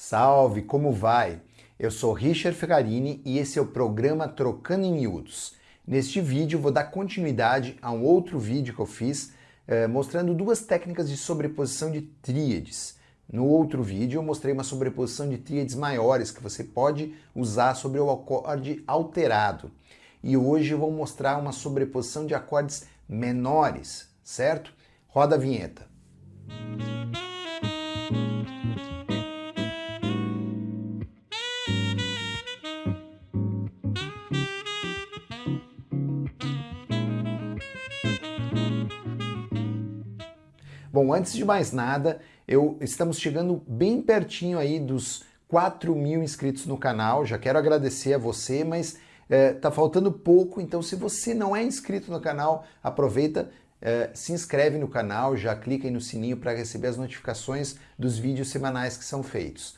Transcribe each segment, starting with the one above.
Salve, como vai? Eu sou Richard Ferrarini e esse é o programa Trocando em Miúdos. Neste vídeo vou dar continuidade a um outro vídeo que eu fiz eh, mostrando duas técnicas de sobreposição de tríades. No outro vídeo eu mostrei uma sobreposição de tríades maiores que você pode usar sobre o acorde alterado. E hoje eu vou mostrar uma sobreposição de acordes menores, certo? Roda a vinheta. Bom, antes de mais nada, eu estamos chegando bem pertinho aí dos 4 mil inscritos no canal. Já quero agradecer a você, mas é, tá faltando pouco, então se você não é inscrito no canal, aproveita, é, se inscreve no canal, já clica aí no sininho para receber as notificações dos vídeos semanais que são feitos.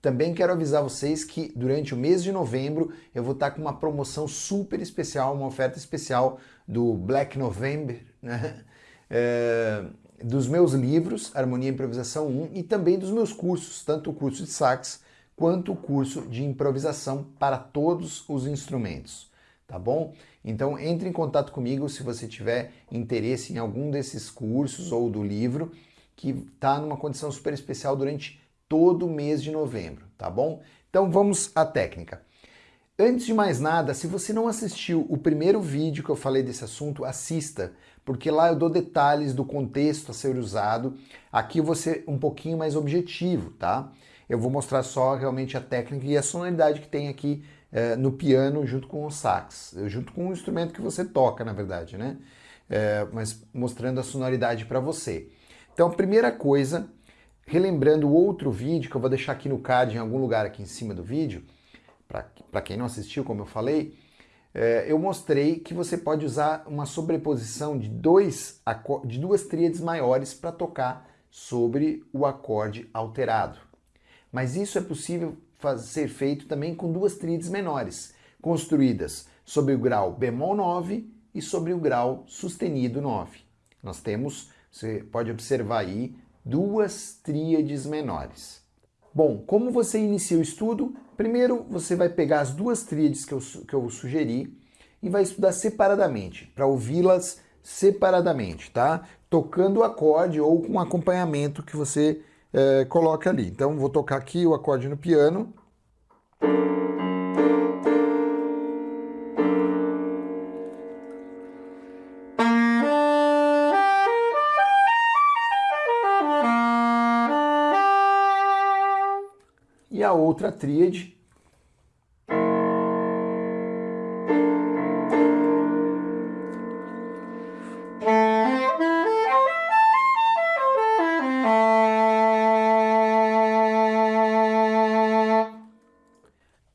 Também quero avisar vocês que durante o mês de novembro eu vou estar com uma promoção super especial, uma oferta especial do Black November, né? É, dos meus livros, Harmonia e Improvisação 1, e também dos meus cursos, tanto o curso de sax quanto o curso de improvisação para todos os instrumentos, tá bom? Então entre em contato comigo se você tiver interesse em algum desses cursos ou do livro, que está numa condição super especial durante todo o mês de novembro, tá bom? Então vamos à técnica. Antes de mais nada, se você não assistiu o primeiro vídeo que eu falei desse assunto, assista, porque lá eu dou detalhes do contexto a ser usado. Aqui eu vou ser um pouquinho mais objetivo, tá? Eu vou mostrar só realmente a técnica e a sonoridade que tem aqui eh, no piano junto com o sax, junto com o instrumento que você toca, na verdade, né? Eh, mas mostrando a sonoridade para você. Então, a primeira coisa, relembrando outro vídeo, que eu vou deixar aqui no card, em algum lugar aqui em cima do vídeo, para quem não assistiu, como eu falei, é, eu mostrei que você pode usar uma sobreposição de, dois, de duas tríades maiores para tocar sobre o acorde alterado. Mas isso é possível ser feito também com duas tríades menores, construídas sobre o grau bemol 9 e sobre o grau sustenido 9. Nós temos, você pode observar aí, duas tríades menores. Bom, como você inicia o estudo? Primeiro você vai pegar as duas tríades que eu, que eu sugeri e vai estudar separadamente, para ouvi-las separadamente, tá? Tocando o acorde ou com acompanhamento que você é, coloca ali. Então vou tocar aqui o acorde no piano. E a outra tríade.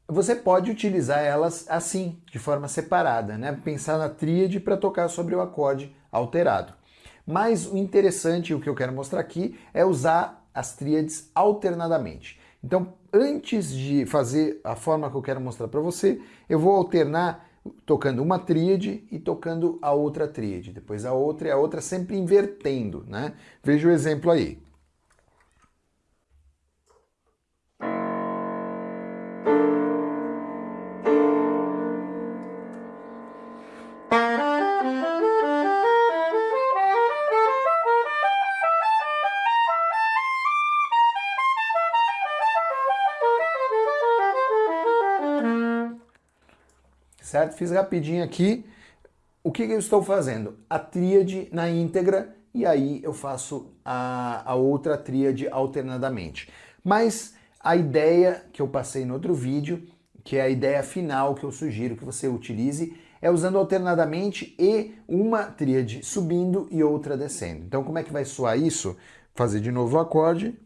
Você pode utilizar elas assim, de forma separada, né? pensar na tríade para tocar sobre o acorde alterado. Mas o interessante, o que eu quero mostrar aqui, é usar as tríades alternadamente. Então, antes de fazer a forma que eu quero mostrar para você, eu vou alternar tocando uma tríade e tocando a outra tríade, depois a outra e a outra sempre invertendo, né? Veja o exemplo aí. Certo? Fiz rapidinho aqui. O que, que eu estou fazendo? A tríade na íntegra e aí eu faço a, a outra tríade alternadamente. Mas a ideia que eu passei no outro vídeo, que é a ideia final que eu sugiro que você utilize, é usando alternadamente e uma tríade subindo e outra descendo. Então como é que vai soar isso? Fazer de novo o acorde,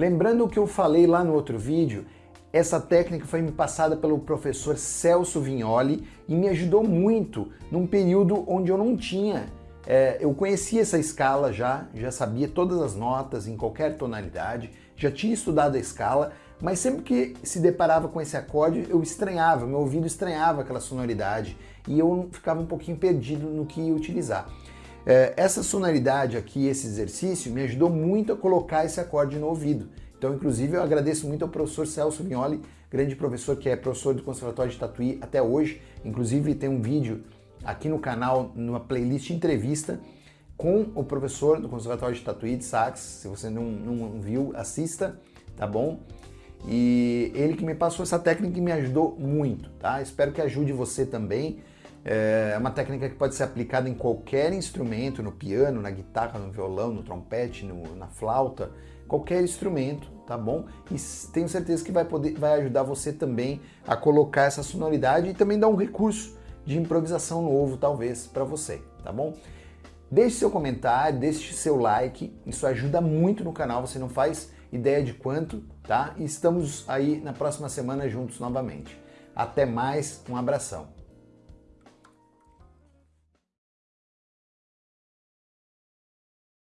Lembrando o que eu falei lá no outro vídeo, essa técnica foi me passada pelo professor Celso Vignoli e me ajudou muito num período onde eu não tinha É, eu conhecia essa escala já, já sabia todas as notas em qualquer tonalidade, já tinha estudado a escala, mas sempre que se deparava com esse acorde, eu estranhava, meu ouvido estranhava aquela sonoridade e eu ficava um pouquinho perdido no que utilizar. É, essa sonoridade aqui, esse exercício, me ajudou muito a colocar esse acorde no ouvido. Então, inclusive, eu agradeço muito ao professor Celso Vignoli, grande professor que é professor do Conservatório de Tatuí até hoje. Inclusive, tem um vídeo aqui no canal, numa playlist entrevista, com o professor do Conservatório de Tatuí de Sax. Se você não, não viu, assista, tá bom? E ele que me passou essa técnica e me ajudou muito, tá? Espero que ajude você também. É uma técnica que pode ser aplicada em qualquer instrumento, no piano, na guitarra, no violão, no trompete, no, na flauta, qualquer instrumento, tá bom? E tenho certeza que vai, poder, vai ajudar você também a colocar essa sonoridade e também dar um recurso de improvisação novo, talvez, para você, tá bom? Deixe seu comentário, deixe seu like, isso ajuda muito no canal, você não faz ideia de quanto, tá? E estamos aí na próxima semana juntos novamente. Até mais, um abração.